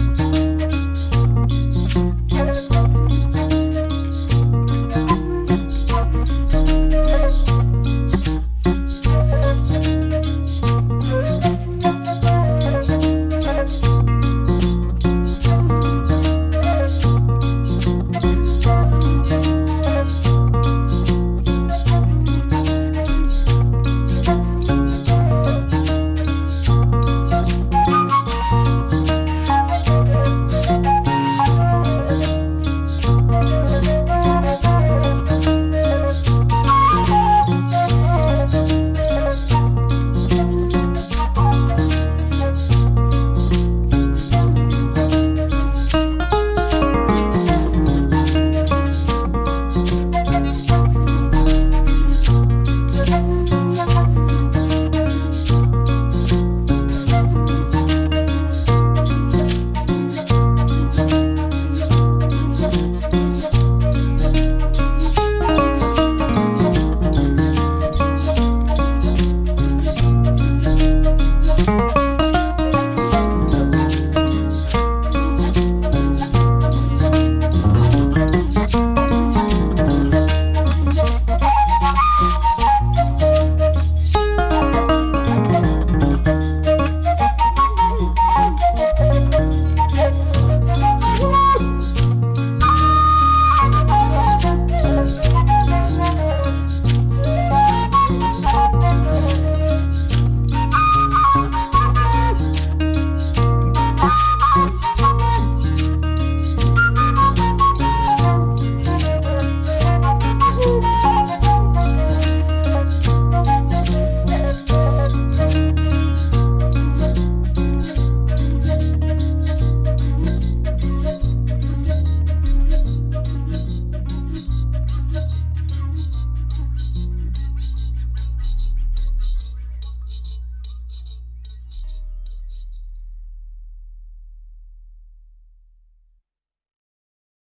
Música